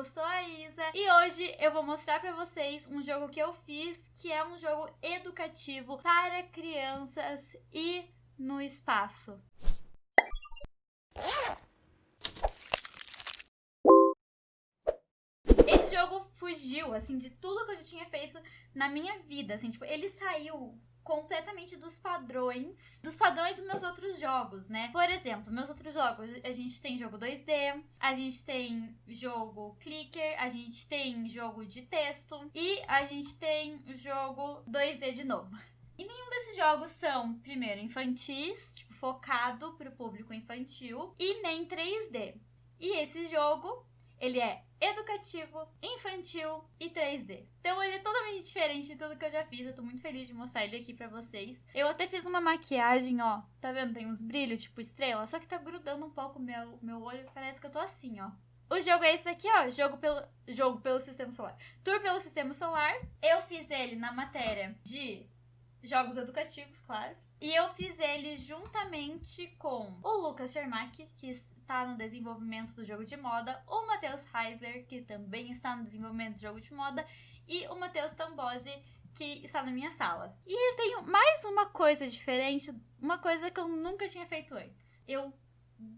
eu sou a Isa e hoje eu vou mostrar pra vocês um jogo que eu fiz, que é um jogo educativo para crianças e no espaço. Esse jogo fugiu, assim, de tudo que eu já tinha feito na minha vida, assim, tipo, ele saiu completamente dos padrões, dos padrões dos meus outros jogos, né? Por exemplo, meus outros jogos, a gente tem jogo 2D, a gente tem jogo clicker, a gente tem jogo de texto e a gente tem jogo 2D de novo. E nenhum desses jogos são, primeiro, infantis, tipo, focado pro público infantil, e nem 3D. E esse jogo, ele é educativo, infantil e 3D. Então ele é totalmente diferente de tudo que eu já fiz. Eu tô muito feliz de mostrar ele aqui pra vocês. Eu até fiz uma maquiagem, ó. Tá vendo? Tem uns brilhos, tipo estrela. Só que tá grudando um pouco meu, meu olho. Parece que eu tô assim, ó. O jogo é esse daqui, ó. Jogo pelo, jogo pelo Sistema Solar. Tour pelo Sistema Solar. Eu fiz ele na matéria de jogos educativos, claro. E eu fiz ele juntamente com o Lucas Schermack, que está no desenvolvimento do jogo de moda, o Matheus Heisler, que também está no desenvolvimento do jogo de moda, e o Matheus Tambose, que está na minha sala. E eu tenho mais uma coisa diferente, uma coisa que eu nunca tinha feito antes. Eu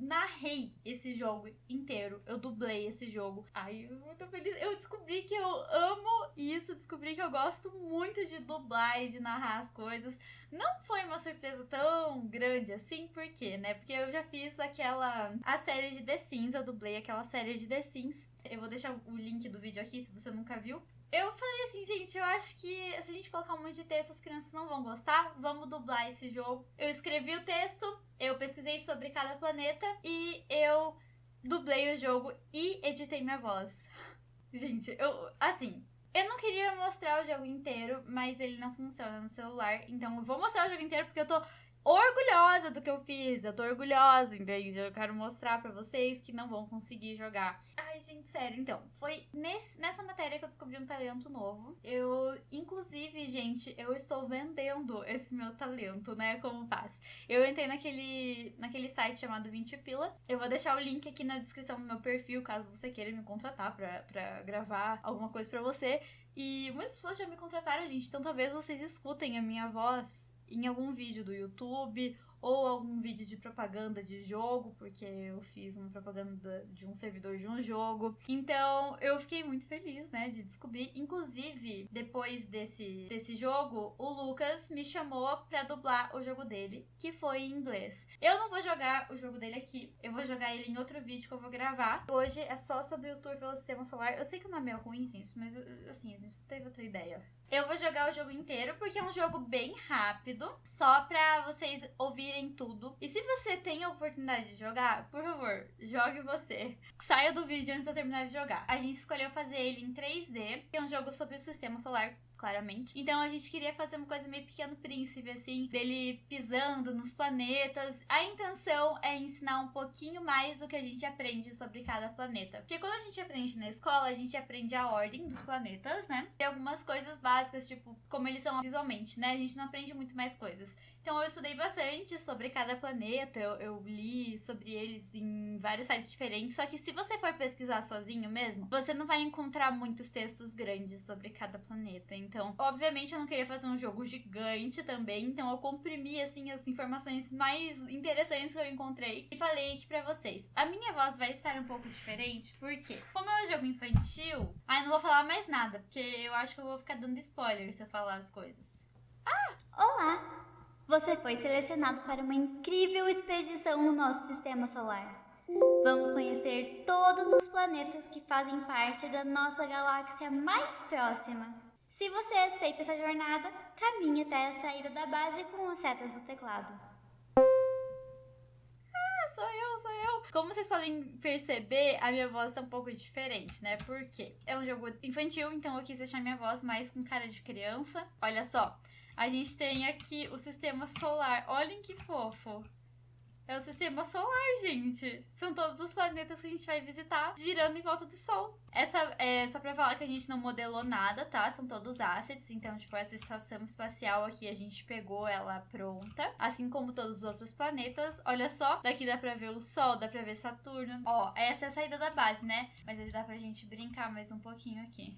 narrei esse jogo inteiro. Eu dublei esse jogo. Ai, eu muito feliz. Eu descobri que eu amo isso, descobri que eu gosto muito de dublar e de narrar as coisas. Não foi uma surpresa tão grande assim, por quê, né? Porque eu já fiz aquela a série de The Sims, eu dublei aquela série de The Sims. Eu vou deixar o link do vídeo aqui se você nunca viu. Eu falei assim, gente, eu acho que se a gente colocar um monte de texto, as crianças não vão gostar. Vamos dublar esse jogo. Eu escrevi o texto, eu pesquisei sobre cada planeta e eu dublei o jogo e editei minha voz. Gente, eu, assim, eu não queria mostrar o jogo inteiro, mas ele não funciona no celular. Então eu vou mostrar o jogo inteiro porque eu tô orgulhosa do que eu fiz. Eu tô orgulhosa, entende? Eu quero mostrar pra vocês que não vão conseguir jogar. Ai, gente, sério. Então, foi nesse, nessa matéria que eu descobri um talento novo. Eu, inclusive, gente, eu estou vendendo esse meu talento, né? Como faz? Eu entrei naquele, naquele site chamado 20 Pila. Eu vou deixar o link aqui na descrição do meu perfil, caso você queira me contratar pra, pra gravar alguma coisa pra você. E muitas pessoas já me contrataram, gente. Então talvez vocês escutem a minha voz em algum vídeo do YouTube ou algum vídeo de propaganda de jogo, porque eu fiz uma propaganda de um servidor de um jogo. Então, eu fiquei muito feliz, né, de descobrir. Inclusive, depois desse, desse jogo, o Lucas me chamou pra dublar o jogo dele, que foi em inglês. Eu não vou jogar o jogo dele aqui, eu vou jogar ele em outro vídeo que eu vou gravar. Hoje é só sobre o tour pelo sistema solar. Eu sei que o nome é ruim, gente, mas assim, a gente teve outra ideia. Eu vou jogar o jogo inteiro porque é um jogo bem rápido, só pra vocês ouvirem tudo. E se você tem a oportunidade de jogar, por favor, jogue você. Saia do vídeo antes de eu terminar de jogar. A gente escolheu fazer ele em 3D, que é um jogo sobre o sistema solar claramente. Então a gente queria fazer uma coisa meio pequeno príncipe, assim, dele pisando nos planetas. A intenção é ensinar um pouquinho mais do que a gente aprende sobre cada planeta. Porque quando a gente aprende na escola, a gente aprende a ordem dos planetas, né? E algumas coisas básicas, tipo, como eles são visualmente, né? A gente não aprende muito mais coisas. Então eu estudei bastante sobre cada planeta, eu, eu li sobre eles em vários sites diferentes. Só que se você for pesquisar sozinho mesmo, você não vai encontrar muitos textos grandes sobre cada planeta. Então, obviamente, eu não queria fazer um jogo gigante também, então eu comprimi, assim, as informações mais interessantes que eu encontrei e falei aqui pra vocês. A minha voz vai estar um pouco diferente, porque, como é um jogo infantil, aí não vou falar mais nada, porque eu acho que eu vou ficar dando spoiler se eu falar as coisas. Ah, olá! Você foi selecionado para uma incrível expedição no nosso sistema solar. Vamos conhecer todos os planetas que fazem parte da nossa galáxia mais próxima. Se você aceita essa jornada, caminhe até a saída da base com as setas do teclado. Ah, sou eu, sou eu. Como vocês podem perceber, a minha voz tá um pouco diferente, né? Porque é um jogo infantil, então eu quis deixar minha voz mais com cara de criança. Olha só, a gente tem aqui o sistema solar. Olhem que fofo. É o sistema solar, gente. São todos os planetas que a gente vai visitar girando em volta do Sol. Essa é só pra falar que a gente não modelou nada, tá? São todos assets. Então, tipo, essa estação espacial aqui a gente pegou ela pronta. Assim como todos os outros planetas. Olha só, daqui dá pra ver o Sol, dá pra ver Saturno. Ó, essa é a saída da base, né? Mas aí dá pra gente brincar mais um pouquinho aqui.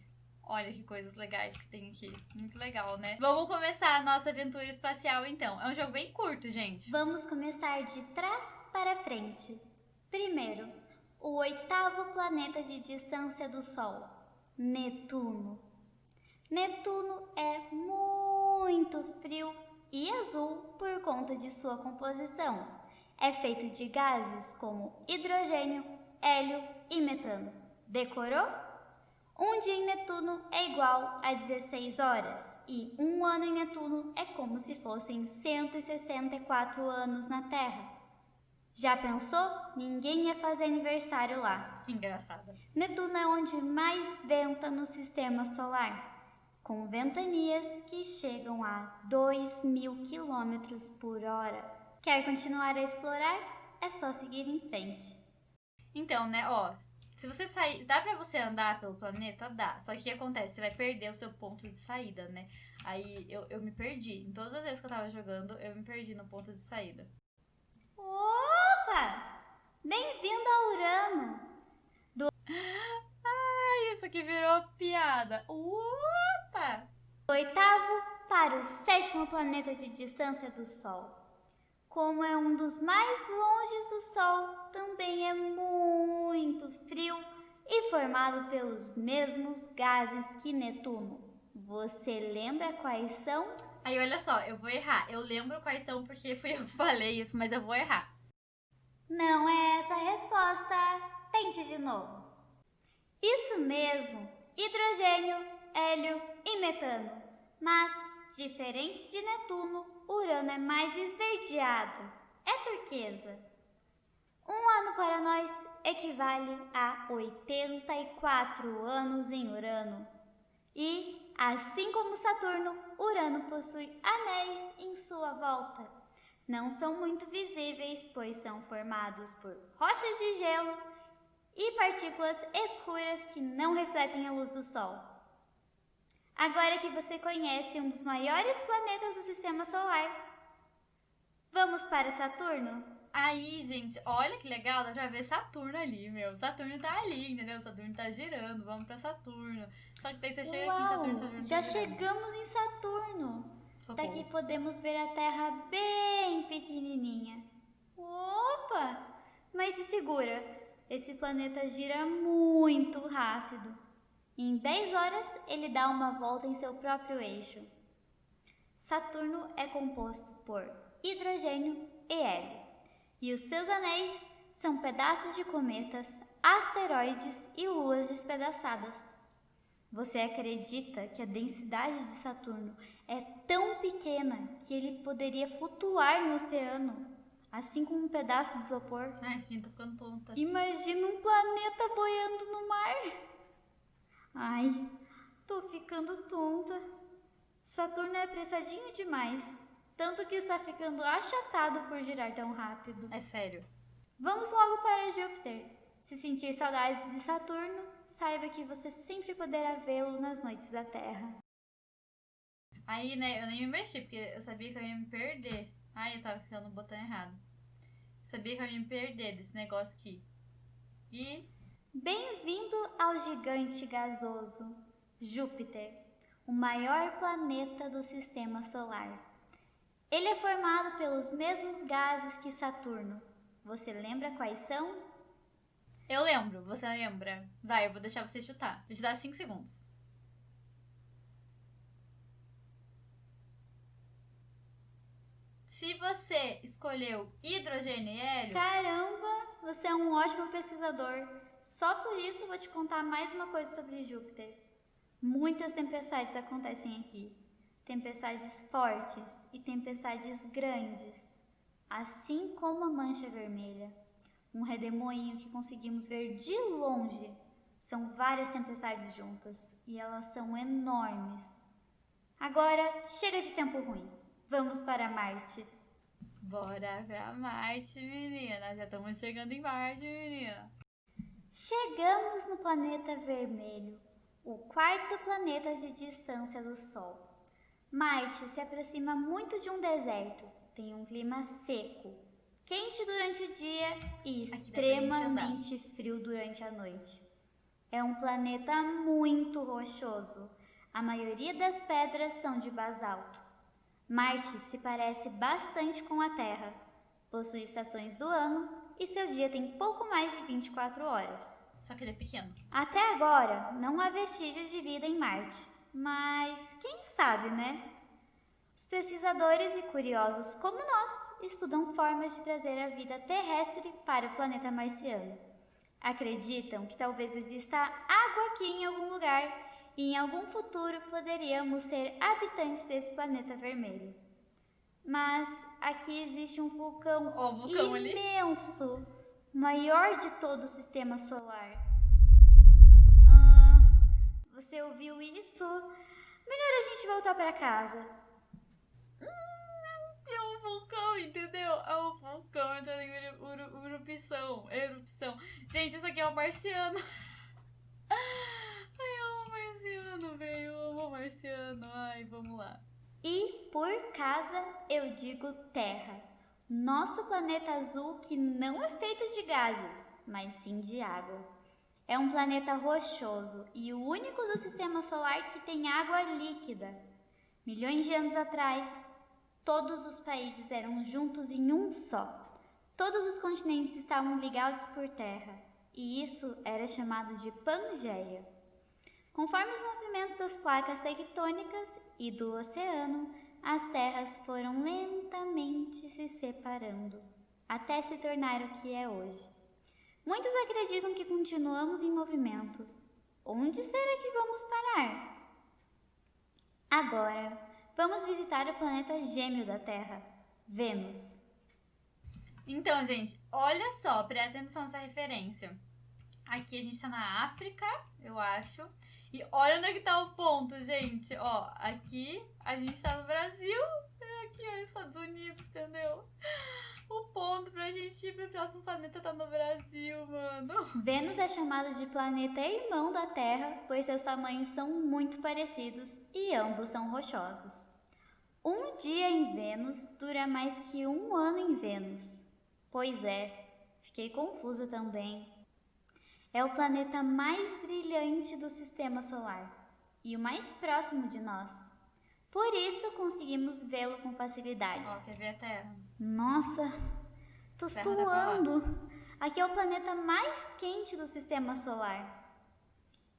Olha que coisas legais que tem aqui. Muito legal, né? Vamos começar a nossa aventura espacial, então. É um jogo bem curto, gente. Vamos começar de trás para frente. Primeiro, o oitavo planeta de distância do Sol, Netuno. Netuno é muito frio e azul por conta de sua composição. É feito de gases como hidrogênio, hélio e metano. Decorou? Um dia em Netuno é igual a 16 horas e um ano em Netuno é como se fossem 164 anos na Terra. Já pensou? Ninguém ia fazer aniversário lá. Engraçado. Netuno é onde mais venta no sistema solar, com ventanias que chegam a 2 mil quilômetros por hora. Quer continuar a explorar? É só seguir em frente. Então, né, ó, se você sair. Dá pra você andar pelo planeta? Dá. Só que o que acontece? Você vai perder o seu ponto de saída, né? Aí eu, eu me perdi. Em todas as vezes que eu tava jogando, eu me perdi no ponto de saída. Opa! Bem-vindo a Urano! Do... Ah, isso que virou piada. Opa! Do oitavo para o sétimo planeta de distância do Sol. Como é um dos mais longes do Sol, também é muito frio e formado pelos mesmos gases que Netuno. Você lembra quais são? Aí olha só, eu vou errar. Eu lembro quais são porque fui eu que falei isso, mas eu vou errar. Não é essa a resposta. Tente de novo. Isso mesmo, hidrogênio, hélio e metano. Mas, diferente de Netuno, Urano é mais esverdeado, é turquesa. Para nós equivale a 84 anos em Urano. E, assim como Saturno, Urano possui anéis em sua volta. Não são muito visíveis, pois são formados por rochas de gelo e partículas escuras que não refletem a luz do Sol. Agora que você conhece um dos maiores planetas do sistema solar, vamos para Saturno? Aí, gente, olha que legal, dá pra ver Saturno ali, meu. Saturno tá ali, entendeu? Saturno tá girando, vamos pra Saturno. Só que daí você chega Uau, aqui em Saturno, Saturno Já tá chegamos em Saturno. Socorro. Daqui podemos ver a Terra bem pequenininha. Opa! Mas se segura, esse planeta gira muito rápido. Em 10 horas, ele dá uma volta em seu próprio eixo. Saturno é composto por hidrogênio e hélio, e os seus anéis são pedaços de cometas, asteroides e luas despedaçadas. Você acredita que a densidade de Saturno é tão pequena que ele poderia flutuar no oceano, assim como um pedaço de isopor? Ai, gente, tô ficando tonta. Imagina um planeta boiando no mar. Ai, tô ficando tonta. Saturno é apressadinho demais, tanto que está ficando achatado por girar tão rápido. É sério. Vamos logo para Júpiter. Se sentir saudades de Saturno, saiba que você sempre poderá vê-lo nas noites da Terra. Aí, né, eu nem me mexi, porque eu sabia que eu ia me perder. Ai, eu tava ficando no botão errado. Sabia que eu ia me perder desse negócio aqui. E Bem-vindo ao gigante gasoso, Júpiter, o maior planeta do sistema solar. Ele é formado pelos mesmos gases que Saturno. Você lembra quais são? eu lembro, você lembra? Vai, eu vou deixar você chutar. Vou te dar 5 segundos. Se você escolheu hidrogênio e hélio, Caramba, você é um ótimo pesquisador. Só por isso vou te contar mais uma coisa sobre Júpiter. Muitas tempestades acontecem aqui. Tempestades fortes e tempestades grandes, assim como a mancha vermelha, um redemoinho que conseguimos ver de longe. São várias tempestades juntas e elas são enormes. Agora chega de tempo ruim. Vamos para Marte. Bora pra Marte, menina. Já estamos chegando em Marte, menina. Chegamos no planeta vermelho, o quarto planeta de distância do Sol. Marte se aproxima muito de um deserto, tem um clima seco, quente durante o dia e extremamente frio durante a noite. É um planeta muito rochoso. A maioria das pedras são de basalto. Marte se parece bastante com a Terra. Possui estações do ano e seu dia tem pouco mais de 24 horas. Só que ele é pequeno. Até agora, não há vestígios de vida em Marte. Mas quem sabe, né? Os pesquisadores e curiosos como nós estudam formas de trazer a vida terrestre para o planeta marciano. Acreditam que talvez exista água aqui em algum lugar e em algum futuro poderíamos ser habitantes desse planeta vermelho. Mas aqui existe um vulcão, vulcão imenso, ali. maior de todo o sistema solar. Você ouviu isso? Melhor a gente voltar para casa. Hum, é um vulcão, entendeu? É um vulcão entrando em erupção. Erupção. Gente, isso aqui é um marciano. marciano, velho. Eu amo marciano. Ai, vamos lá. E por casa eu digo Terra. Nosso planeta azul que não é feito de gases, mas sim de água. É um planeta rochoso e o único do sistema solar que tem água líquida. Milhões de anos atrás, todos os países eram juntos em um só. Todos os continentes estavam ligados por terra, e isso era chamado de Pangeia. Conforme os movimentos das placas tectônicas e do oceano, as terras foram lentamente se separando, até se tornar o que é hoje. Muitos acreditam que continuamos em movimento. Onde será que vamos parar? Agora, vamos visitar o planeta gêmeo da Terra, Vênus. Então, gente, olha só, presta atenção nessa referência. Aqui a gente está na África, eu acho. E olha onde é que tá o ponto, gente. Ó, aqui a gente tá no Brasil, é aqui ó, Estados Unidos, entendeu? O ponto pra gente ir pro próximo planeta tá no Brasil, mano. Vênus é chamado de planeta irmão da Terra, pois seus tamanhos são muito parecidos e ambos são rochosos. Um dia em Vênus dura mais que um ano em Vênus. Pois é, fiquei confusa também. É o planeta mais brilhante do sistema solar e o mais próximo de nós. Por isso conseguimos vê-lo com facilidade. Ó, quer ver a Terra? Nossa, tô terra suando. Aqui é o planeta mais quente do sistema solar.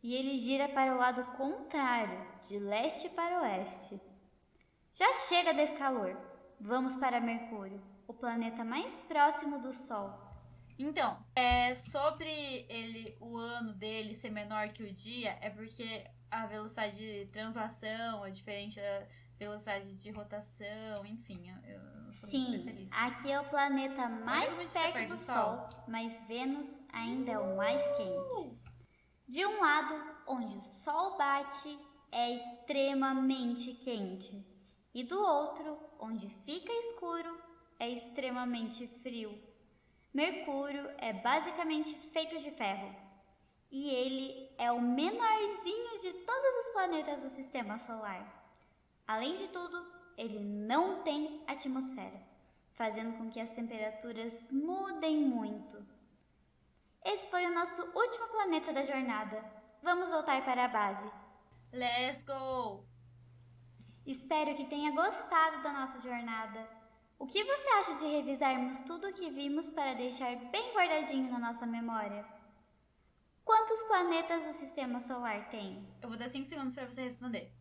E ele gira para o lado contrário, de leste para oeste. Já chega desse calor. Vamos para Mercúrio, o planeta mais próximo do Sol. Então, é, sobre ele, o ano dele ser menor que o dia, é porque a velocidade de translação é diferente da velocidade de rotação, enfim, eu, Sim, aqui é o planeta mais perto, tá perto, do, do Sol, Sol, mas Vênus ainda é o mais quente. De um lado, onde o Sol bate, é extremamente quente, e do outro, onde fica escuro, é extremamente frio. Mercúrio é basicamente feito de ferro e ele é o menorzinho de todos os planetas do sistema solar. Além de tudo, ele não tem atmosfera, fazendo com que as temperaturas mudem muito. Esse foi o nosso último planeta da jornada. Vamos voltar para a base. Let's go! Espero que tenha gostado da nossa jornada. O que você acha de revisarmos tudo o que vimos para deixar bem guardadinho na nossa memória? Quantos planetas o sistema solar tem? Eu vou dar 5 segundos para você responder.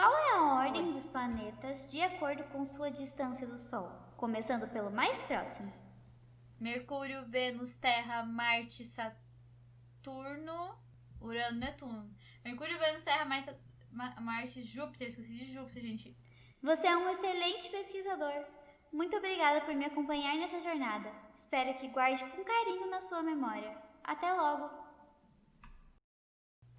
Qual é a ordem dos planetas de acordo com sua distância do Sol? Começando pelo mais próximo. Mercúrio, Vênus, Terra, Marte, Saturno, Urano, Netuno. Mercúrio, Vênus, Terra, mais Marte, Júpiter. Esqueci de Júpiter, gente. Você é um excelente pesquisador. Muito obrigada por me acompanhar nessa jornada. Espero que guarde com carinho na sua memória. Até logo!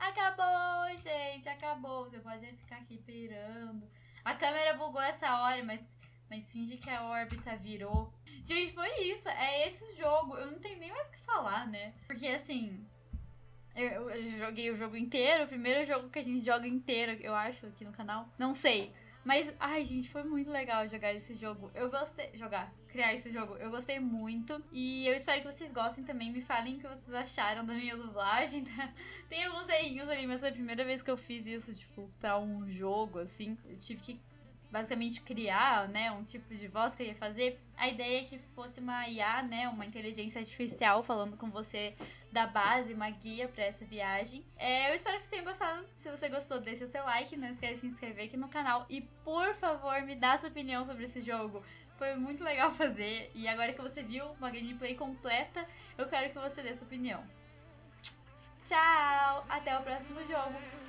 Acabou, gente, acabou. Você pode ficar aqui pirando. A câmera bugou essa hora, mas, mas finge que a órbita virou. Gente, foi isso. É esse o jogo. Eu não tenho nem mais o que falar, né? Porque assim. Eu, eu joguei o jogo inteiro, o primeiro jogo que a gente joga inteiro, eu acho, aqui no canal. Não sei. Mas, ai, gente, foi muito legal jogar esse jogo. Eu gostei. Jogar, criar esse jogo. Eu gostei muito. E eu espero que vocês gostem também. Me falem o que vocês acharam da minha dublagem. Tá? Tem alguns errinhos ali, mas foi a primeira vez que eu fiz isso, tipo, pra um jogo, assim. Eu tive que basicamente criar, né, um tipo de voz que eu ia fazer. A ideia é que fosse uma IA, né, uma inteligência artificial falando com você da base, uma guia para essa viagem. É, eu espero que vocês tenham gostado. Se você gostou, deixa o seu like, não esquece de se inscrever aqui no canal e, por favor, me dá sua opinião sobre esse jogo. Foi muito legal fazer e agora que você viu uma gameplay completa, eu quero que você dê sua opinião. Tchau! Até o próximo jogo!